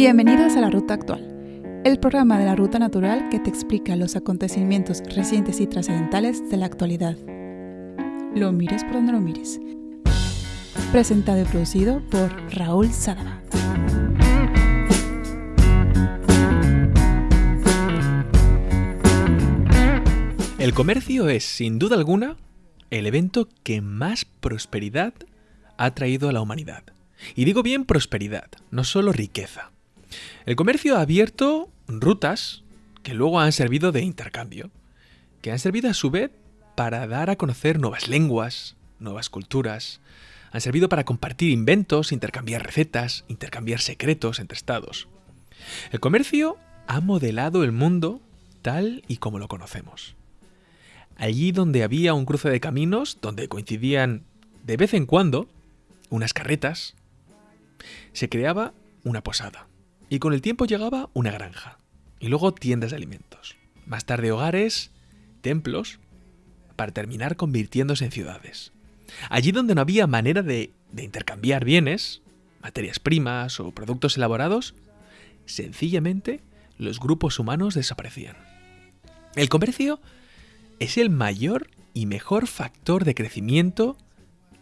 Bienvenidos a la Ruta Actual, el programa de la Ruta Natural que te explica los acontecimientos recientes y trascendentales de la actualidad. Lo mires por donde lo mires. Presentado y producido por Raúl Sadaba. El comercio es, sin duda alguna, el evento que más prosperidad ha traído a la humanidad. Y digo bien prosperidad, no solo riqueza. El comercio ha abierto rutas que luego han servido de intercambio, que han servido a su vez para dar a conocer nuevas lenguas, nuevas culturas, han servido para compartir inventos, intercambiar recetas, intercambiar secretos entre estados. El comercio ha modelado el mundo tal y como lo conocemos. Allí donde había un cruce de caminos, donde coincidían de vez en cuando unas carretas, se creaba una posada. Y con el tiempo llegaba una granja. Y luego tiendas de alimentos. Más tarde hogares, templos, para terminar convirtiéndose en ciudades. Allí donde no había manera de, de intercambiar bienes, materias primas o productos elaborados, sencillamente los grupos humanos desaparecían. El comercio es el mayor y mejor factor de crecimiento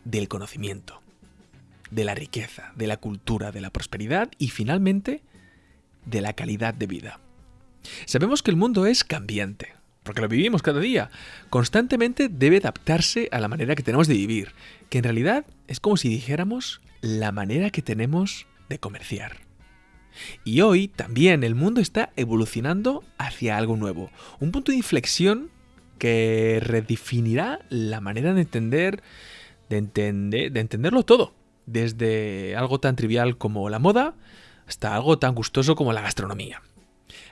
del conocimiento, de la riqueza, de la cultura, de la prosperidad y finalmente de la calidad de vida. Sabemos que el mundo es cambiante, porque lo vivimos cada día. Constantemente debe adaptarse a la manera que tenemos de vivir, que en realidad es como si dijéramos la manera que tenemos de comerciar. Y hoy también el mundo está evolucionando hacia algo nuevo, un punto de inflexión que redefinirá la manera de entender, de entender, de entenderlo todo, desde algo tan trivial como la moda hasta algo tan gustoso como la gastronomía.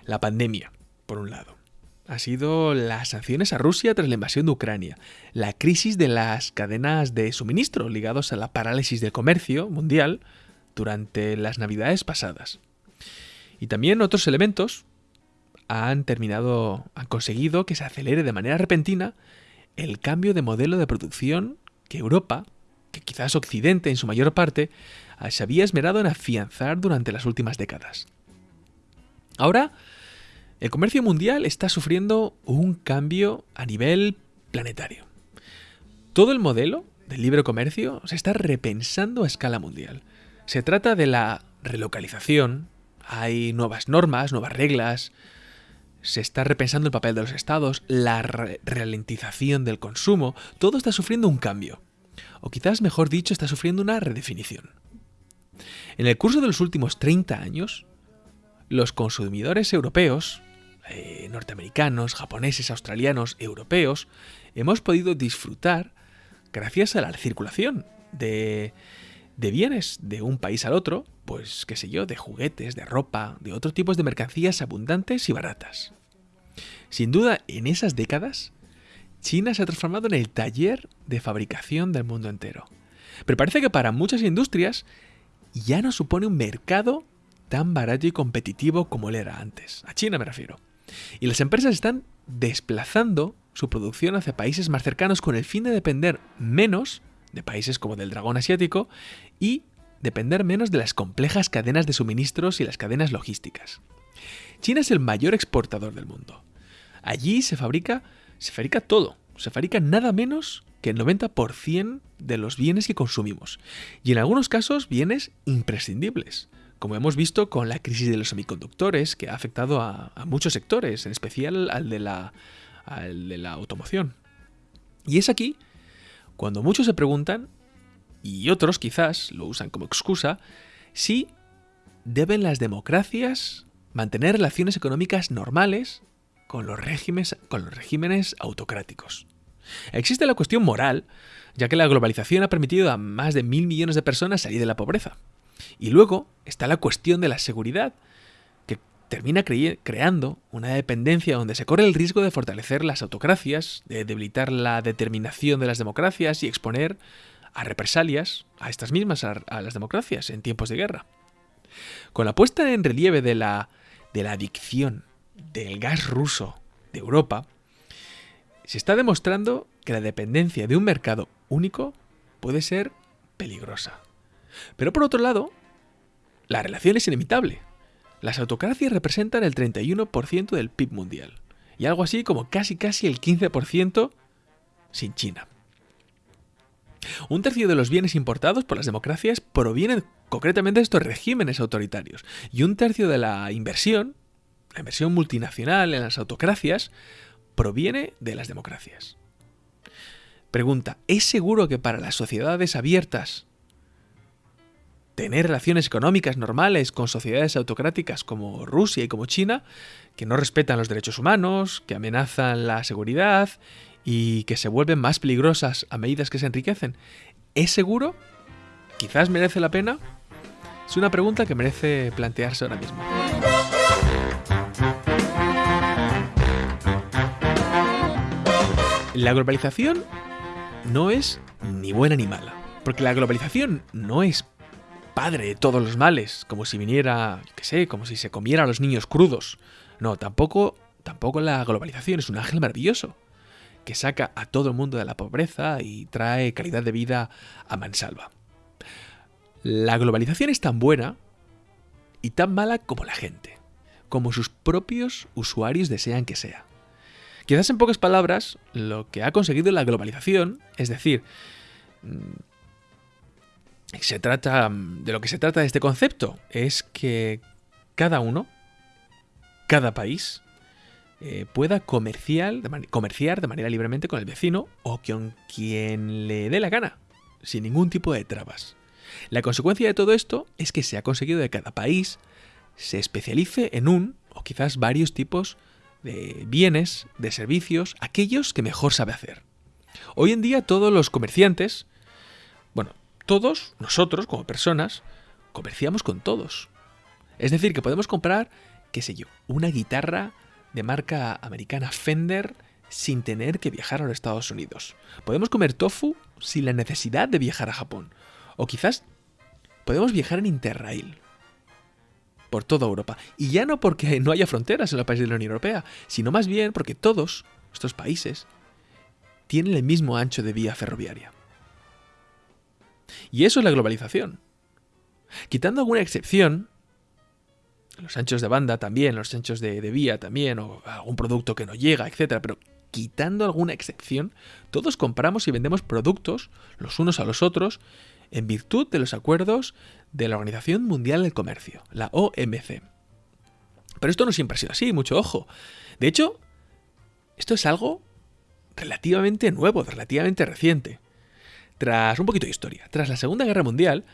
La pandemia, por un lado. Ha sido las sanciones a Rusia tras la invasión de Ucrania, la crisis de las cadenas de suministro ligados a la parálisis del comercio mundial durante las navidades pasadas. Y también otros elementos han terminado, han conseguido que se acelere de manera repentina el cambio de modelo de producción que Europa, que quizás Occidente en su mayor parte, se había esmerado en afianzar durante las últimas décadas. Ahora, el comercio mundial está sufriendo un cambio a nivel planetario. Todo el modelo del libre comercio se está repensando a escala mundial. Se trata de la relocalización, hay nuevas normas, nuevas reglas, se está repensando el papel de los estados, la ralentización del consumo, todo está sufriendo un cambio. O quizás, mejor dicho, está sufriendo una redefinición. En el curso de los últimos 30 años, los consumidores europeos, eh, norteamericanos, japoneses, australianos, europeos, hemos podido disfrutar, gracias a la circulación de, de bienes de un país al otro, pues qué sé yo, de juguetes, de ropa, de otros tipos de mercancías abundantes y baratas. Sin duda, en esas décadas, China se ha transformado en el taller de fabricación del mundo entero. Pero parece que para muchas industrias ya no supone un mercado tan barato y competitivo como él era antes. A China me refiero. Y las empresas están desplazando su producción hacia países más cercanos con el fin de depender menos de países como del dragón asiático y depender menos de las complejas cadenas de suministros y las cadenas logísticas. China es el mayor exportador del mundo. Allí se fabrica, se fabrica todo, se fabrica nada menos que el 90% de los bienes que consumimos, y en algunos casos bienes imprescindibles, como hemos visto con la crisis de los semiconductores que ha afectado a, muchos sectores, en especial al de, la, automoción. Y es aquí cuando muchos se preguntan, y otros quizás lo usan como excusa, si deben las democracias mantener relaciones económicas normales con los regímenes autocráticos. Existe la cuestión moral, ya que la globalización ha permitido a más de mil millones de personas salir de la pobreza. Y luego está la cuestión de la seguridad, que termina creando una dependencia donde se corre el riesgo de fortalecer las autocracias, de debilitar la determinación de las democracias y exponer a represalias a estas mismas, a, las democracias en tiempos de guerra. Con la puesta en relieve de la, de la adicción del gas ruso de Europa, se está demostrando que la dependencia de un mercado único puede ser peligrosa. Pero por otro lado, la relación es inevitable. las autocracias representan el 31% del PIB mundial y algo así como casi casi el 15% sin China. Un tercio de los bienes importados por las democracias provienen concretamente de estos regímenes autoritarios y un tercio de la inversión, la inversión multinacional en las autocracias, proviene de las democracias. Pregunta, ¿es seguro que para las sociedades abiertas tener relaciones económicas normales con sociedades autocráticas como Rusia y como China, que no respetan los derechos humanos, que amenazan la seguridad y que se vuelven más peligrosas a medida que se enriquecen, ¿es seguro? ¿Quizás merece la pena? Es una pregunta que merece plantearse ahora mismo. La globalización no es ni buena ni mala, porque la globalización no es padre de todos los males, como si viniera, qué sé, como si se comiera a los niños crudos. No, tampoco, tampoco la globalización es un ángel maravilloso que saca a todo el mundo de la pobreza y trae calidad de vida a mansalva. La globalización es tan buena y tan mala como la gente, como sus propios usuarios desean que sea. Quizás en pocas palabras, lo que ha conseguido la globalización, es decir, mm, se trata de lo que se trata de este concepto es que cada uno, cada país, eh, pueda comerciar de, comerciar de manera libremente con el vecino o con quien le dé la gana, sin ningún tipo de trabas. La consecuencia de todo esto es que se ha conseguido que cada país se especialice en un o quizás varios tipos de bienes, de servicios, aquellos que mejor sabe hacer. Hoy en día todos los comerciantes, bueno, todos nosotros como personas comerciamos con todos. Es decir, que podemos comprar, qué sé yo, una guitarra de marca americana Fender sin tener que viajar a los Estados Unidos. Podemos comer tofu sin la necesidad de viajar a Japón. O quizás podemos viajar en Interrail por toda Europa. Y ya no porque no haya fronteras en los países de la Unión Europea, sino más bien porque todos estos países tienen el mismo ancho de vía ferroviaria. Y eso es la globalización. Quitando alguna excepción, los anchos de banda también, los anchos de, vía también, o algún producto que no llega, etc. Pero quitando alguna excepción, todos compramos y vendemos productos los unos a los otros en virtud de los acuerdos de la Organización Mundial del Comercio, la OMC. Pero esto no siempre ha sido así, mucho ojo. De hecho, esto es algo relativamente nuevo, relativamente reciente. Tras un poquito de historia, tras la Segunda Guerra Mundial,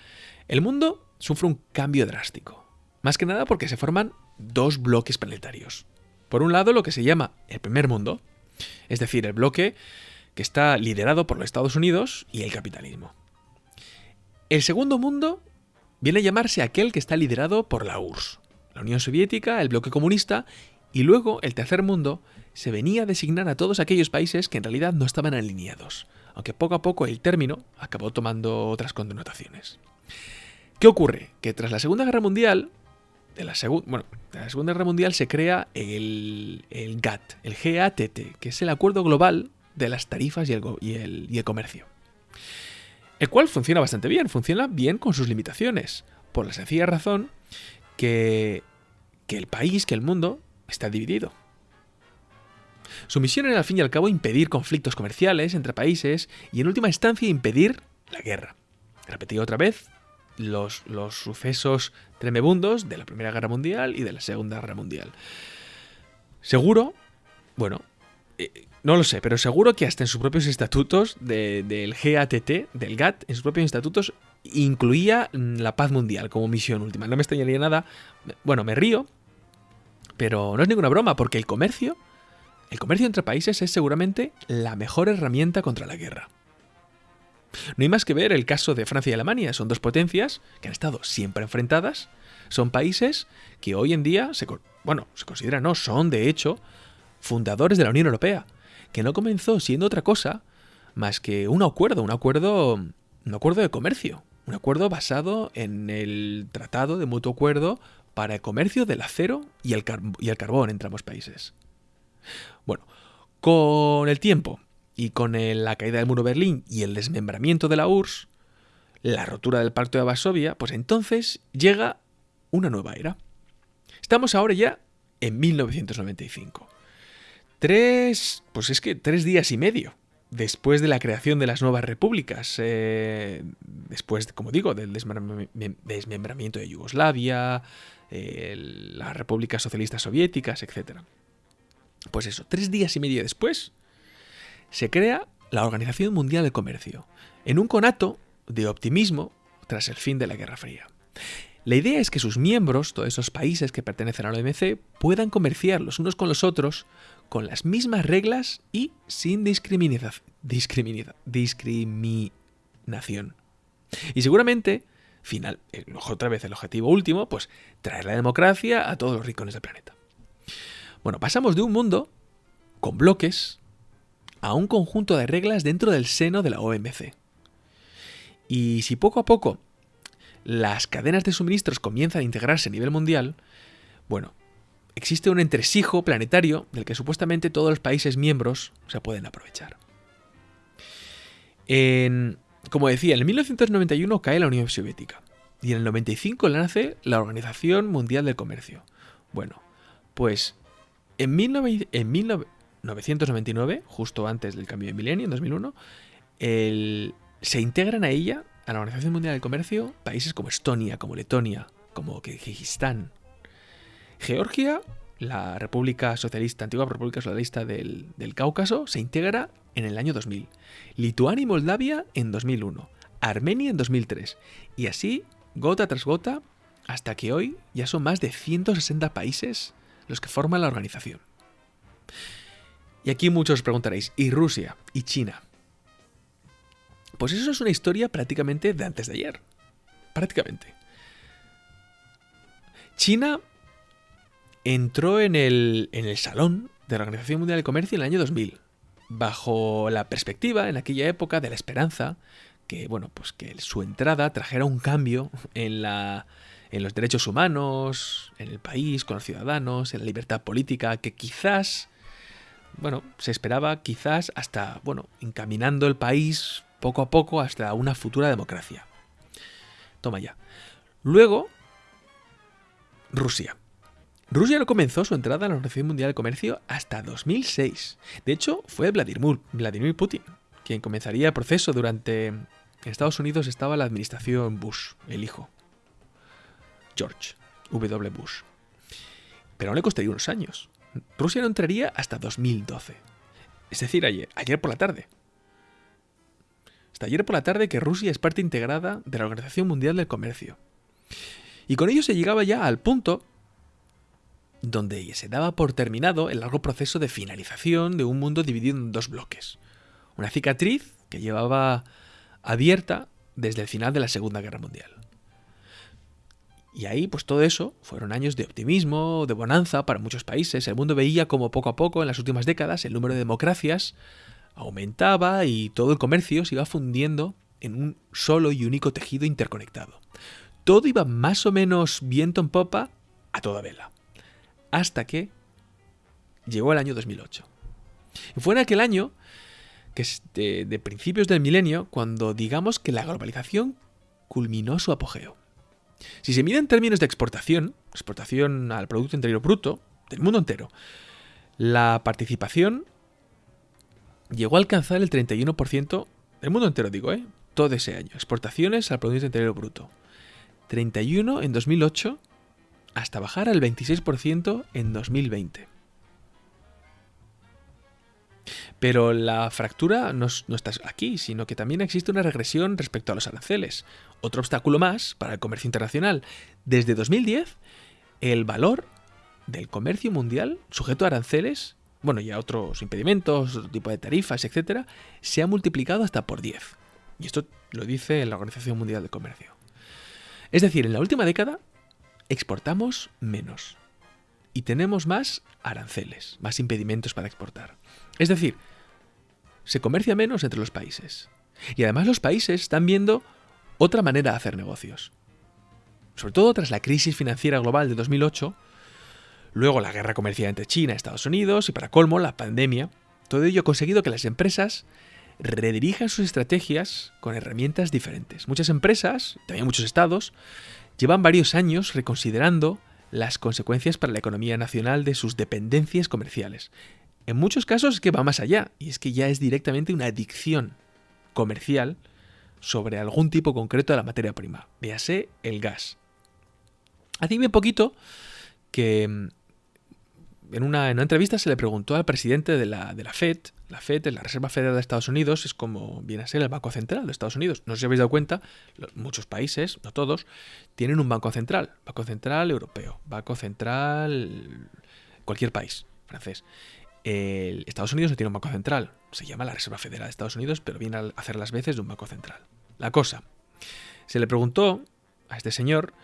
el mundo sufre un cambio drástico. Más que nada porque se forman dos bloques planetarios. Por un lado, lo que se llama el primer mundo, es decir, el bloque que está liderado por los Estados Unidos y el capitalismo. El segundo mundo viene a llamarse aquel que está liderado por la URSS, la Unión Soviética, el bloque comunista, y luego el tercer mundo se venía a designar a todos aquellos países que en realidad no estaban alineados, aunque poco a poco el término acabó tomando otras connotaciones. ¿Qué ocurre? Que tras la Segunda Guerra Mundial, bueno, la Segunda Guerra Mundial se crea el, GATT, el GATT, que es el Acuerdo Global de las Tarifas y el Comercio. El cual funciona bastante bien, funciona bien con sus limitaciones, por la sencilla razón que, que el país, que el mundo, está dividido. Su misión era al fin y al cabo impedir conflictos comerciales entre países y en última instancia impedir la guerra. Repetido otra vez los, los sucesos tremebundos de la Primera Guerra Mundial y de la Segunda Guerra Mundial. Seguro, bueno, eh, no lo sé, pero seguro que hasta en sus propios estatutos del GATT, del GATT, en sus propios estatutos, incluía la paz mundial como misión última. No me extrañaría nada. Bueno, me río, pero no es ninguna broma, porque el comercio el comercio entre países es seguramente la mejor herramienta contra la guerra. No hay más que ver el caso de Francia y Alemania. Son dos potencias que han estado siempre enfrentadas. Son países que hoy en día, se, bueno, se consideran, no, son de hecho fundadores de la Unión Europea, que no comenzó siendo otra cosa más que un acuerdo, un acuerdo, un acuerdo de comercio, un acuerdo basado en el tratado de mutuo acuerdo para el comercio del acero y el, carbón entre ambos países. Bueno, con el tiempo y con la caída del muro de Berlín y el desmembramiento de la URSS, la rotura del Pacto de Varsovia, pues entonces llega una nueva era. Estamos ahora ya en 1995. Tres, pues es que tres días y medio después de la creación de las nuevas repúblicas, eh, después, como digo, del desmembramiento de Yugoslavia, las repúblicas socialistas soviéticas, etc. Pues eso, tres días y medio después, se crea la Organización Mundial de Comercio, en un conato de optimismo tras el fin de la Guerra Fría. La idea es que sus miembros, todos esos países que pertenecen a la OMC, puedan comerciar los unos con los otros con las mismas reglas y sin discriminación. discriminación. Y seguramente, final, eh, otra vez el objetivo último, pues traer la democracia a todos los rincones del planeta. Bueno, pasamos de un mundo con bloques a un conjunto de reglas dentro del seno de la OMC. Y si poco a poco las cadenas de suministros comienzan a integrarse a nivel mundial, bueno, existe un entresijo planetario del que supuestamente todos los países miembros se pueden aprovechar. como decía, en 1991 cae la Unión Soviética y en el 95 nace la Organización Mundial del Comercio. Bueno, pues en, 1999, justo antes del cambio de milenio, en 2001, se integran a ella, a la Organización Mundial del Comercio, países como Estonia, como Letonia, como Kirguistán, Georgia, la República Socialista, antigua República Socialista del, Cáucaso, se integra en el año 2000. Lituania y Moldavia en 2001. Armenia en 2003. Y así, gota tras gota, hasta que hoy ya son más de 160 países los que forman la organización. Y aquí muchos os preguntaréis, ¿y Rusia? ¿Y China? Pues eso es una historia prácticamente de antes de ayer. Prácticamente. China entró en el, en el salón de la Organización Mundial de Comercio en el año 2000, bajo la perspectiva en aquella época de la esperanza que, bueno, pues que su entrada trajera un cambio en la en los derechos humanos, en el país, con los ciudadanos, en la libertad política, que quizás, bueno, se esperaba quizás hasta, bueno, encaminando el país poco a poco hasta una futura democracia. Toma ya. Luego, Rusia. Rusia no comenzó su entrada en la Organización Mundial de Comercio hasta 2006. De hecho, fue Vladimir, Putin quien comenzaría el proceso durante... En Estados Unidos estaba la administración Bush, el hijo. George W. Bush. Pero no le costaría unos años. Rusia no entraría hasta 2012. Es decir, ayer, ayer por la tarde. Hasta ayer por la tarde que Rusia es parte integrada de la Organización Mundial del Comercio. Y con ello se llegaba ya al punto donde se daba por terminado el largo proceso de finalización de un mundo dividido en dos bloques. Una cicatriz que llevaba abierta desde el final de la Segunda Guerra Mundial. Y ahí, pues todo eso, fueron años de optimismo, de bonanza para muchos países. El mundo veía como poco a poco, en las últimas décadas, el número de democracias aumentaba y todo el comercio se iba fundiendo en un solo y único tejido interconectado. Todo iba más o menos viento en popa a toda vela hasta que llegó el año 2008. Y fue en aquel año, que es de, principios del milenio, cuando digamos que la globalización culminó su apogeo. Si se mide en términos de exportación, exportación al Producto Interior Bruto del mundo entero, la participación llegó a alcanzar el 31% del mundo entero, digo, ¿eh? Todo ese año. Exportaciones al Producto Interior Bruto. 31 en 2008 hasta bajar al 26% en 2020. Pero la fractura no, está aquí, sino que también existe una regresión respecto a los aranceles. Otro obstáculo más para el comercio internacional. Desde 2010, el valor del comercio mundial sujeto a aranceles, bueno, y a otros impedimentos, otro tipo de tarifas, etc., se ha multiplicado hasta por 10. Y esto lo dice la Organización Mundial de Comercio. Es decir, en la última década, exportamos menos y tenemos más aranceles, más impedimentos para exportar. Es decir, se comercia menos entre los países. Y además los países están viendo otra manera de hacer negocios. Sobre todo tras la crisis financiera global de 2008, luego la guerra comercial entre China y Estados Unidos y para colmo la pandemia, todo ello ha conseguido que las empresas redirijan sus estrategias con herramientas diferentes. Muchas empresas, también muchos estados, llevan varios años reconsiderando las consecuencias para la economía nacional de sus dependencias comerciales. En muchos casos es que va más allá, y es que ya es directamente una adicción comercial sobre algún tipo concreto de la materia prima, véase el gas. Hace bien poquito que en una, entrevista se le preguntó al presidente de la, FED, la FED, la Reserva Federal de Estados Unidos, es como viene a ser el Banco Central de Estados Unidos. No sé si habéis dado cuenta, muchos países, no todos, tienen un Banco Central. Banco Central europeo, Banco Central cualquier país francés. El Estados Unidos no tiene un banco central, se llama la Reserva Federal de Estados Unidos, pero viene a hacer las veces de un banco central. La cosa, se le preguntó a este señor,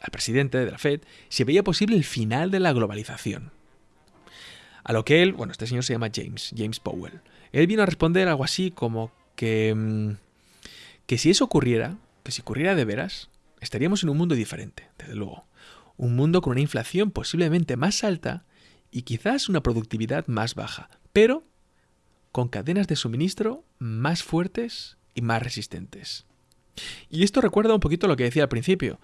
al presidente de la Fed, si veía posible el final de la globalización. A lo que él, bueno, este señor se llama James, James Powell. Él vino a responder algo así como que, mm, que si eso ocurriera, que si ocurriera de veras, estaríamos en un mundo diferente, desde luego. Un mundo con una inflación posiblemente más alta y quizás una productividad más baja, pero con cadenas de suministro más fuertes y más resistentes. Y esto recuerda un poquito lo que decía al principio.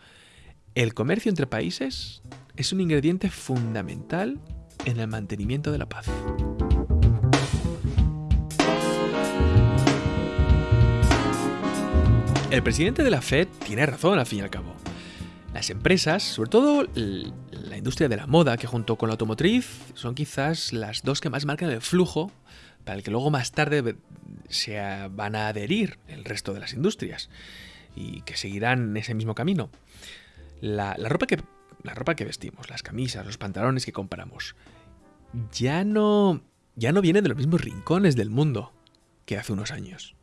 El comercio entre países es un ingrediente fundamental en el mantenimiento de la paz. El presidente de la Fed tiene razón al fin y al cabo. Las empresas, sobre todo la industria de la moda, que junto con la automotriz son quizás las dos que más marcan el flujo para el que luego más tarde se van a adherir el resto de las industrias y que seguirán ese mismo camino. La, ropa que, la ropa que vestimos, las camisas, los pantalones que compramos, ya no, ya no vienen de los mismos rincones del mundo que hace unos años.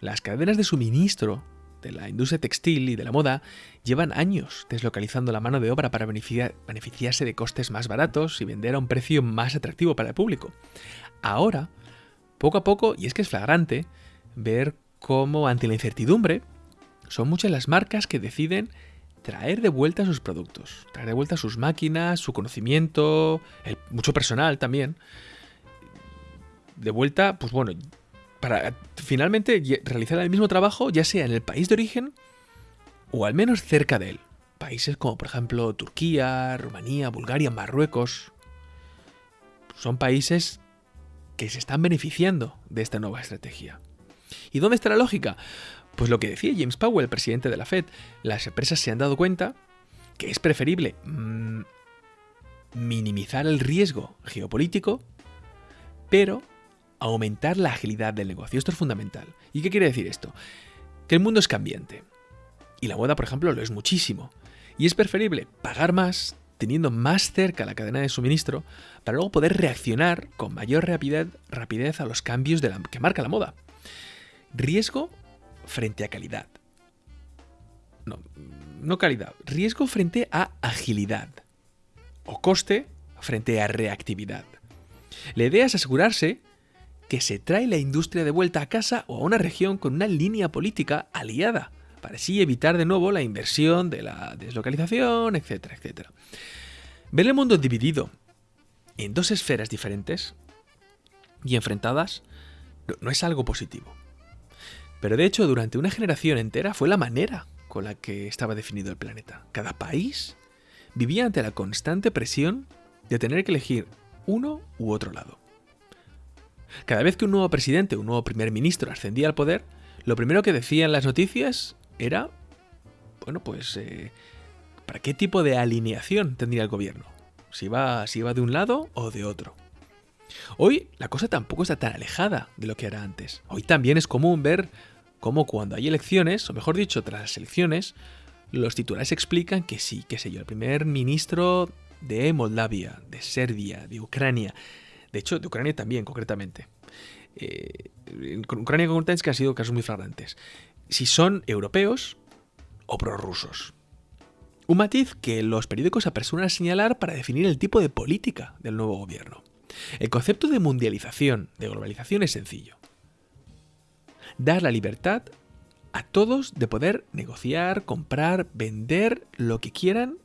Las cadenas de suministro de la industria textil y de la moda llevan años deslocalizando la mano de obra para beneficiarse de costes más baratos y vender a un precio más atractivo para el público. Ahora, poco a poco, y es que es flagrante, ver cómo ante la incertidumbre son muchas las marcas que deciden traer de vuelta sus productos, traer de vuelta sus máquinas, su conocimiento, mucho personal también. De vuelta, pues bueno, para finalmente realizar el mismo trabajo, ya sea en el país de origen o al menos cerca de él. Países como por ejemplo Turquía, Rumanía, Bulgaria, Marruecos. Son países que se están beneficiando de esta nueva estrategia. ¿Y dónde está la lógica? Pues lo que decía James Powell, el presidente de la Fed, las empresas se han dado cuenta que es preferible mm, minimizar el riesgo geopolítico, pero aumentar la agilidad del negocio. Esto es fundamental. ¿Y qué quiere decir esto? Que el mundo es cambiante. Y la moda, por ejemplo, lo es muchísimo. Y es preferible pagar más, teniendo más cerca la cadena de suministro, para luego poder reaccionar con mayor rapidez, a los cambios de que marca la moda. Riesgo frente a calidad. No, no calidad. Riesgo frente a agilidad. O coste frente a reactividad. La idea es asegurarse que se trae la industria de vuelta a casa o a una región con una línea política aliada, para así evitar de nuevo la inversión de la deslocalización, etcétera, etcétera. Ver el mundo dividido en dos esferas diferentes y enfrentadas no es algo positivo. Pero de hecho, durante una generación entera fue la manera con la que estaba definido el planeta. Cada país vivía ante la constante presión de tener que elegir uno u otro lado. Cada vez que un nuevo presidente, un nuevo primer ministro ascendía al poder, lo primero que decían las noticias era, bueno, pues, eh, ¿para qué tipo de alineación tendría el gobierno? Si va, si va de un lado o de otro. Hoy la cosa tampoco está tan alejada de lo que era antes. Hoy también es común ver cómo cuando hay elecciones, o mejor dicho, tras las elecciones, los titulares explican que sí, qué sé yo, el primer ministro de Moldavia, de Serbia, de Ucrania, de hecho, de Ucrania también, concretamente. Eh, Ucrania concretamente que han sido casos muy flagrantes. Si son europeos o prorrusos. Un matiz que los periódicos apresuran a señalar para definir el tipo de política del nuevo gobierno. El concepto de mundialización, de globalización es sencillo. Dar la libertad a todos de poder negociar, comprar, vender lo que quieran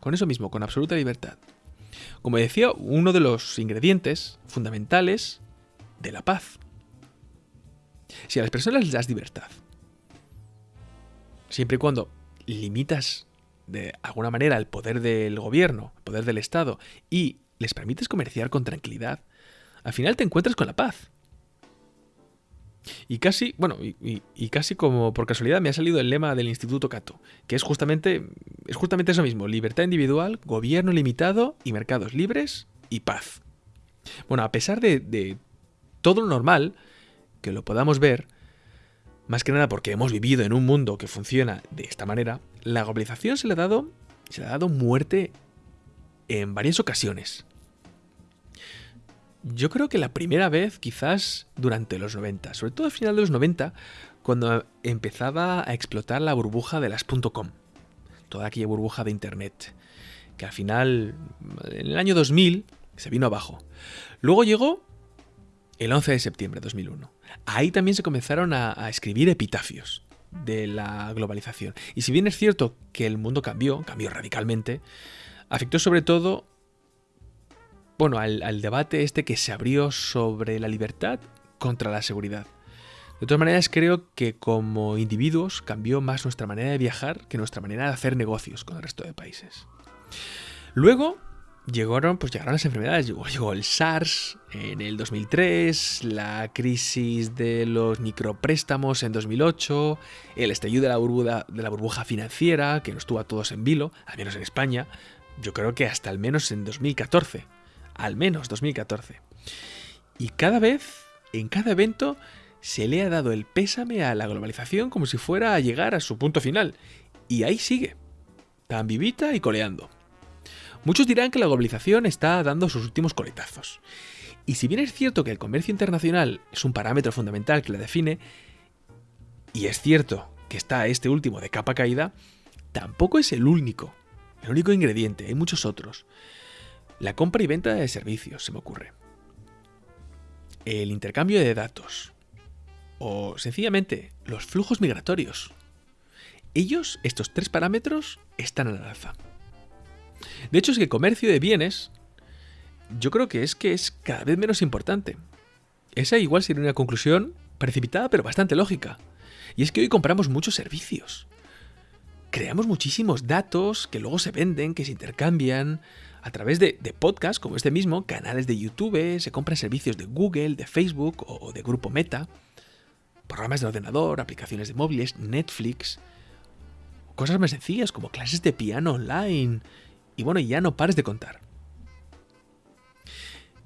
con eso mismo, con absoluta libertad. Como decía, uno de los ingredientes fundamentales de la paz. Si a las personas les das libertad, siempre y cuando limitas de alguna manera el poder del gobierno, el poder del Estado, y les permites comerciar con tranquilidad, al final te encuentras con la paz. Y casi, bueno, y, casi como por casualidad me ha salido el lema del Instituto Cato, que es justamente, es justamente eso mismo, libertad individual, gobierno limitado y mercados libres y paz. Bueno, a pesar de, de todo lo normal, que lo podamos ver, más que nada porque hemos vivido en un mundo que funciona de esta manera, la globalización se le ha dado, se le ha dado muerte en varias ocasiones. Yo creo que la primera vez quizás durante los 90, sobre todo al final de los 90, cuando empezaba a explotar la burbuja de las .com, toda aquella burbuja de internet, que al final, en el año 2000, se vino abajo. Luego llegó el 11 de septiembre de 2001. Ahí también se comenzaron a, escribir epitafios de la globalización. Y si bien es cierto que el mundo cambió, cambió radicalmente, afectó sobre todo bueno, al, debate este que se abrió sobre la libertad contra la seguridad. De todas maneras, creo que como individuos cambió más nuestra manera de viajar que nuestra manera de hacer negocios con el resto de países. Luego llegaron, pues llegaron las enfermedades. Llegó, el SARS en el 2003, la crisis de los micropréstamos en 2008, el estallido de la, burbuja, de la burbuja financiera, que nos tuvo a todos en vilo, al menos en España, yo creo que hasta al menos en 2014. Al menos 2014. Y cada vez, en cada evento, se le ha dado el pésame a la globalización como si fuera a llegar a su punto final. Y ahí sigue, tan vivita y coleando. Muchos dirán que la globalización está dando sus últimos coletazos. Y si bien es cierto que el comercio internacional es un parámetro fundamental que la define, y es cierto que está este último de capa caída, tampoco es el único, el único ingrediente, hay muchos otros. La compra y venta de servicios, se me ocurre. El intercambio de datos. O sencillamente los flujos migratorios. Ellos, estos tres parámetros, están a la alza. De hecho, es que el comercio de bienes, yo creo que es que es cada vez menos importante. Esa igual sería una conclusión precipitada, pero bastante lógica. Y es que hoy compramos muchos servicios. Creamos muchísimos datos que luego se venden, que se intercambian a través de, podcasts como este mismo, canales de YouTube, se compran servicios de Google, de Facebook o de Grupo Meta, programas de ordenador, aplicaciones de móviles, Netflix, cosas más sencillas como clases de piano online, y bueno, ya no pares de contar.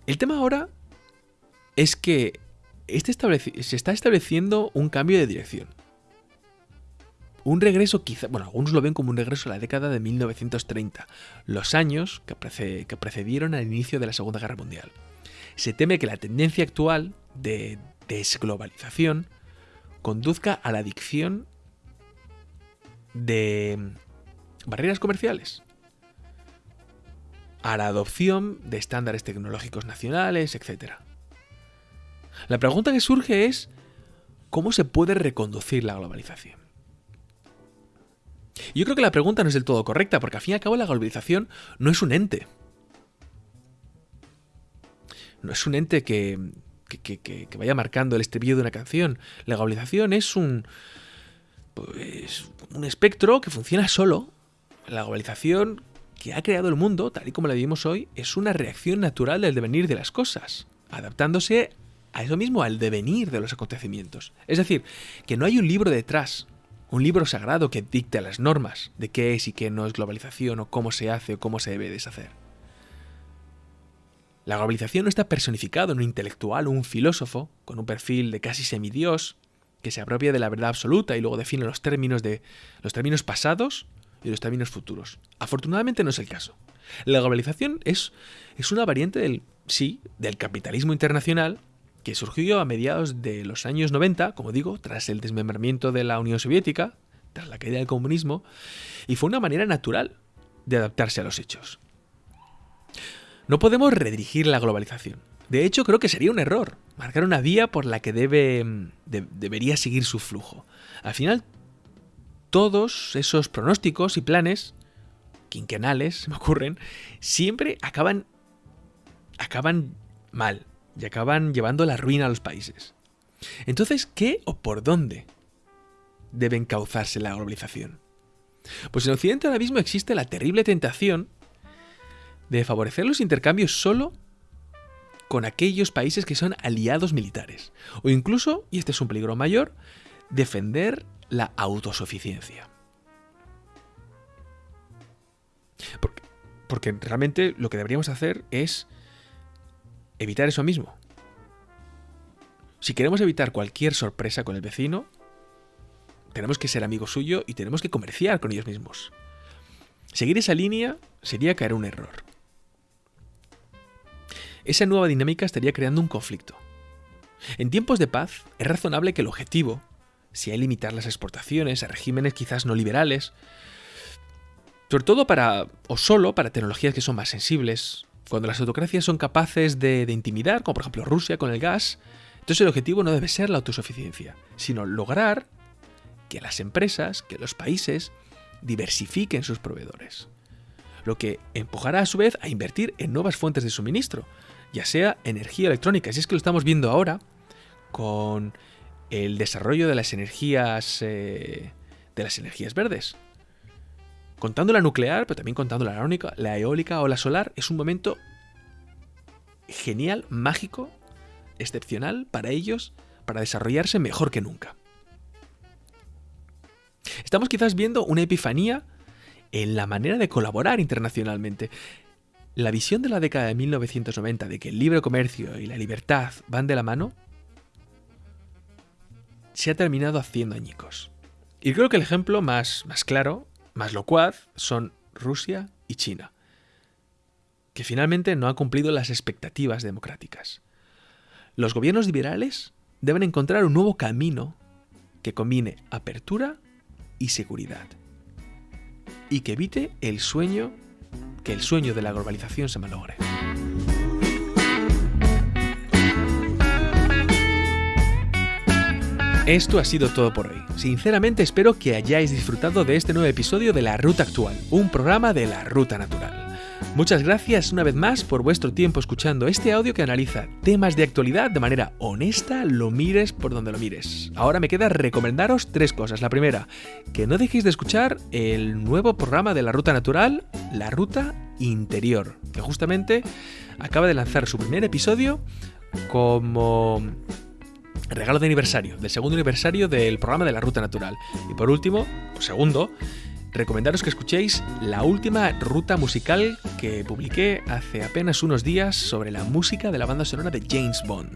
El tema ahora es que este se está estableciendo un cambio de dirección. Un regreso quizá, bueno, algunos lo ven como un regreso a la década de 1930, los años que, que precedieron al inicio de la Segunda Guerra Mundial. Se teme que la tendencia actual de desglobalización conduzca a la adicción de barreras comerciales a la adopción de estándares tecnológicos nacionales, etc. La pregunta que surge es, ¿cómo se puede reconducir la globalización? Yo creo que la pregunta no es del todo correcta, porque al fin y al cabo la globalización no es un ente. No es un ente que, que, vaya marcando el estribillo de una canción. La globalización es un, pues, un espectro que funciona solo. La globalización que ha creado el mundo, tal y como la vivimos hoy, es una reacción natural del devenir de las cosas, adaptándose a eso mismo, al devenir de los acontecimientos. Es decir, que no hay un libro detrás, un libro sagrado que dicte las normas de qué es y qué no es globalización o cómo se hace o cómo se debe deshacer. La globalización no está personificado en un intelectual o un filósofo con un perfil de casi semidios que se apropia de la verdad absoluta y luego define los términos de los términos pasados y los términos futuros. Afortunadamente no es el caso. La globalización es, es una variante del, sí, del capitalismo internacional que surgió a mediados de los años 90, como digo, tras el desmembramiento de la Unión Soviética, tras la caída del comunismo, y fue una manera natural de adaptarse a los hechos. No podemos redirigir la globalización. De hecho, creo que sería un error marcar una vía por la que debe, debería seguir su flujo. Al final, todos esos pronósticos y planes quinquenales, se me ocurren, siempre acaban acaban mal y acaban llevando la ruina a los países. Entonces, ¿qué o por dónde debe encauzarse la globalización? Pues en Occidente ahora mismo existe la terrible tentación de favorecer los intercambios solo con aquellos países que son aliados militares. O incluso, y este es un peligro mayor, defender la autosuficiencia. Porque, porque realmente lo que deberíamos hacer es evitar eso mismo. Si queremos evitar cualquier sorpresa con el vecino, tenemos que ser amigo suyo y tenemos que comerciar con ellos mismos. Seguir esa línea sería caer un error. Esa nueva dinámica estaría creando un conflicto. En tiempos de paz, es razonable que el objetivo sea limitar las exportaciones a regímenes quizás no liberales, sobre todo para, o solo para tecnologías que son más sensibles, cuando las autocracias son capaces de, intimidar, como por ejemplo Rusia con el gas, entonces el objetivo no debe ser la autosuficiencia, sino lograr que las empresas, que los países diversifiquen sus proveedores. Lo que empujará a su vez a invertir en nuevas fuentes de suministro, ya sea energía electrónica. Si es que lo estamos viendo ahora con el desarrollo de las energías eh, de las energías verdes. Contando la nuclear, pero también contando la eólica, la eólica o la solar, es un momento genial, mágico, excepcional para ellos, para desarrollarse mejor que nunca. Estamos quizás viendo una epifanía en la manera de colaborar internacionalmente. La visión de la década de 1990 de que el libre comercio y la libertad van de la mano se ha terminado haciendo añicos. Y creo que el ejemplo más, más claro, más locuaz, son Rusia y China, que finalmente no han cumplido las expectativas democráticas. Los gobiernos liberales deben encontrar un nuevo camino que combine apertura y seguridad. Y que evite el sueño, que el sueño de la globalización se malogre. Esto ha sido todo por hoy. Sinceramente espero que hayáis disfrutado de este nuevo episodio de La Ruta Actual, un programa de la Ruta Natural. Muchas gracias una vez más por vuestro tiempo escuchando este audio que analiza temas de actualidad de manera honesta, lo mires por donde lo mires. Ahora me queda recomendaros tres cosas. La primera, que no dejéis de escuchar el nuevo programa de la Ruta Natural, La Ruta Interior, que justamente acaba de lanzar su primer episodio como regalo de aniversario, del segundo aniversario del programa de la Ruta Natural. Y por último, segundo, recomendaros que escuchéis la última ruta musical que publiqué hace apenas unos días sobre la música de la banda sonora de James Bond.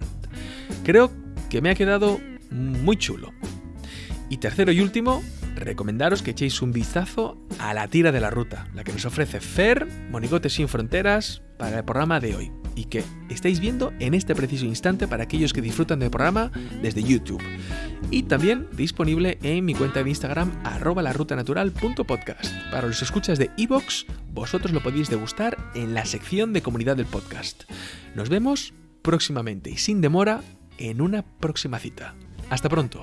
Creo que me ha quedado muy chulo. Y tercero y último, recomendaros que echéis un vistazo a la tira de la ruta, la que nos ofrece Fer, Monigotes sin Fronteras, para el programa de hoy y que estáis viendo en este preciso instante para aquellos que disfrutan del programa desde YouTube. Y también disponible en mi cuenta de Instagram arroba larutanatural.podcast. Para los escuchas de Evox, vosotros lo podéis degustar en la sección de comunidad del podcast. Nos vemos próximamente y sin demora en una próxima cita. Hasta pronto.